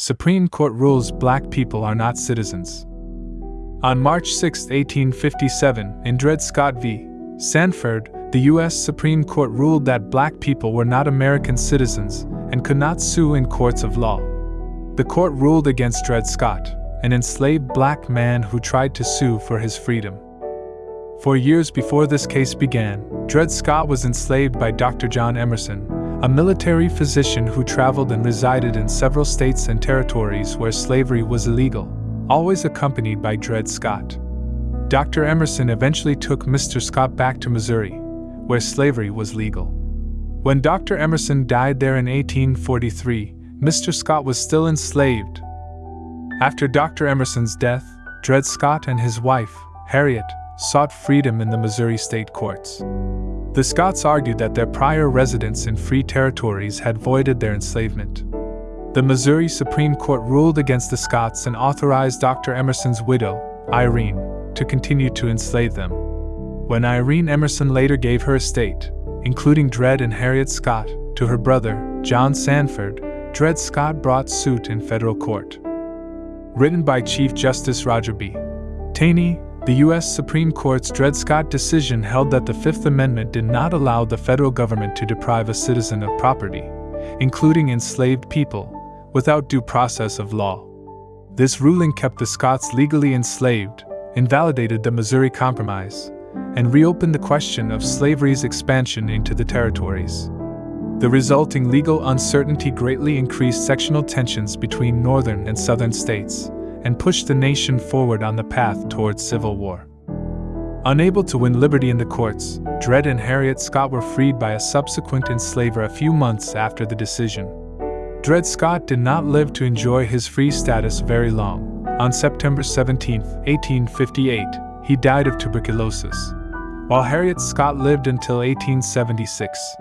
Supreme Court rules black people are not citizens. On March 6, 1857, in Dred Scott v. Sandford, the U.S. Supreme Court ruled that black people were not American citizens and could not sue in courts of law. The court ruled against Dred Scott, an enslaved black man who tried to sue for his freedom. For years before this case began, Dred Scott was enslaved by Dr. John Emerson, a military physician who traveled and resided in several states and territories where slavery was illegal, always accompanied by Dred Scott. Dr. Emerson eventually took Mr. Scott back to Missouri, where slavery was legal. When Dr. Emerson died there in 1843, Mr. Scott was still enslaved. After Dr. Emerson's death, Dred Scott and his wife, Harriet, sought freedom in the Missouri state courts. The Scotts argued that their prior residence in free territories had voided their enslavement. The Missouri Supreme Court ruled against the Scotts and authorized Dr. Emerson's widow, Irene, to continue to enslave them. When Irene Emerson later gave her estate, including Dred and Harriet Scott, to her brother, John Sanford, Dred Scott brought suit in federal court. Written by Chief Justice Roger B. Taney, the U.S. Supreme Court's Dred Scott decision held that the Fifth Amendment did not allow the federal government to deprive a citizen of property, including enslaved people, without due process of law. This ruling kept the Scotts legally enslaved, invalidated the Missouri Compromise, and reopened the question of slavery's expansion into the territories. The resulting legal uncertainty greatly increased sectional tensions between northern and southern states and pushed the nation forward on the path towards civil war. Unable to win liberty in the courts, Dred and Harriet Scott were freed by a subsequent enslaver a few months after the decision. Dred Scott did not live to enjoy his free status very long. On September 17, 1858, he died of tuberculosis, while Harriet Scott lived until 1876.